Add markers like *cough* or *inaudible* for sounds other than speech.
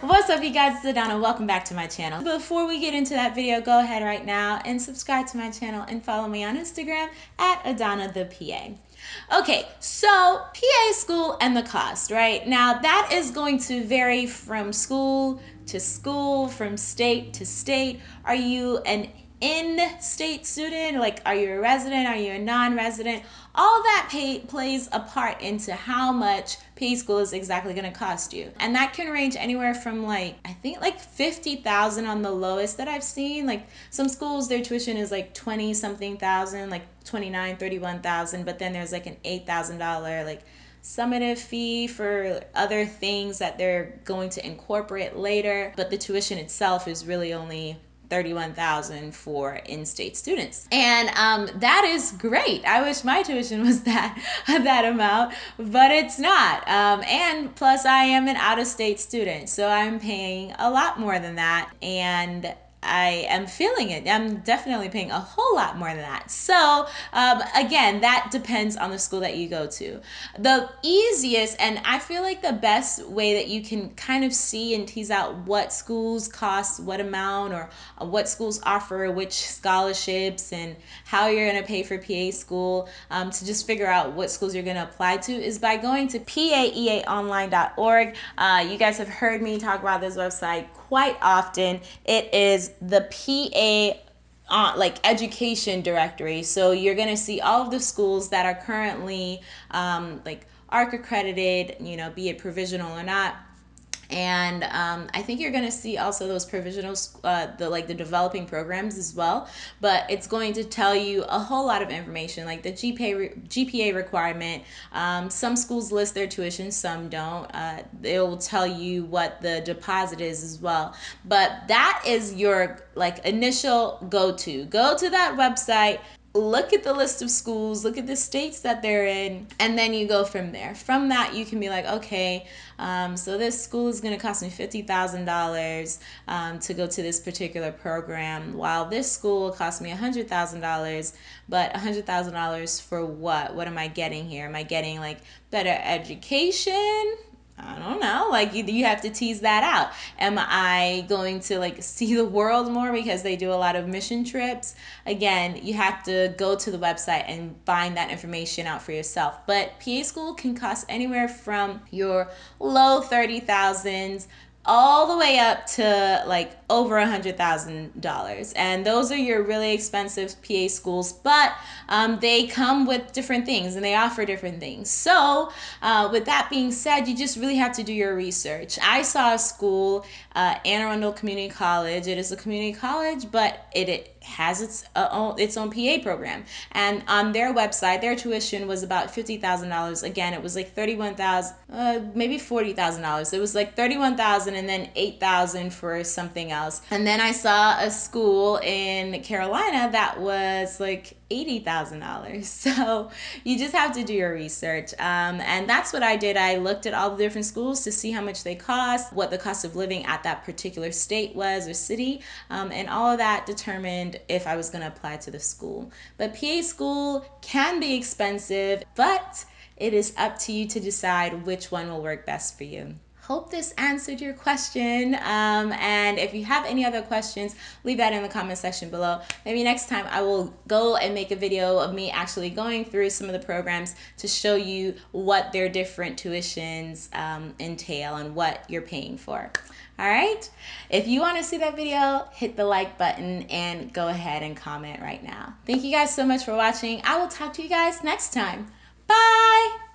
What's up you guys, it's Adana. Welcome back to my channel. Before we get into that video, go ahead right now and subscribe to my channel and follow me on Instagram at Adana the PA. Okay, so PA school and the cost, right? Now that is going to vary from school to school, from state to state. Are you an in-state student like are you a resident are you a non-resident? All that pay, plays a part into how much PA school is exactly going to cost you. And that can range anywhere from like i think like 50000 on the lowest that i've seen. Like some schools their tuition is like 20 something thousand like 29 31000 but then there's like an $8000 like summative fee for other things that they're going to incorporate later. But the tuition itself is really only 31,000 for in-state students. And um, that is great. I wish my tuition was *laughs* that that amount, but it's not. Um, and plus I am an out-of-state student, so I'm paying a lot more than that. And I am feeling it. I'm definitely paying a whole lot more than that. So, um, again, that depends on the school that you go to. The easiest, and I feel like the best way that you can kind of see and tease out what schools cost what amount or what schools offer which scholarships and how you're going to pay for PA school um, to just figure out what schools you're going to apply to is by going to paeaonline.org. Uh, you guys have heard me talk about this website quite often. It is the PA uh, like education directory. So you're going to see all of the schools that are currently um, like ARC accredited, you know, be it provisional or not and um, I think you're going to see also those provisional, uh, the like the developing programs as well. But it's going to tell you a whole lot of information, like the GPA GPA requirement. Um, some schools list their tuition, some don't. Uh, it will tell you what the deposit is as well. But that is your like initial go to. Go to that website, look at the list of schools, look at the states that they're in, and then you go from there. From that, you can be like, okay, um, so this school is going to cost me $50,000 um, to go to this particular program, while this school cost me $100,000, but $100,000 for what? What am I getting here? Am I getting like better education? I don't know. Like you, you have to tease that out. Am I going to like *laughs* see the world more because they do a lot of mission trips? Again, you have to go to the website and find that information out for yourself. But PA school can cost anywhere from your low 30,000s all the way up to like over a hundred thousand dollars and those are your really expensive PA schools but um, they come with different things and they offer different things so uh, with that being said you just really have to do your research I saw a school uh, Anne Arundel Community College it is a community college but it, it has its uh, own, its own PA program. And on their website, their tuition was about $50,000. Again, it was like 31000 uh, maybe $40,000. It was like 31000 and then 8000 for something else. And then I saw a school in Carolina that was like $80,000. *laughs* So you just have to do your research. Um, and that's what I did. I looked at all the different schools to see how much they cost, what the cost of living at that particular state was or city, um, and all of that determined if I was going to apply to the school. But PA school can be expensive, but it is up to you to decide which one will work best for you hope this answered your question. Um, and if you have any other questions, leave that in the comment section below. Maybe next time I will go and make a video of me actually going through some of the programs to show you what their different tuitions um, entail and what you're paying for. All right. If you want to see that video, hit the like button and go ahead and comment right now. Thank you guys so much for watching. I will talk to you guys next time. Bye.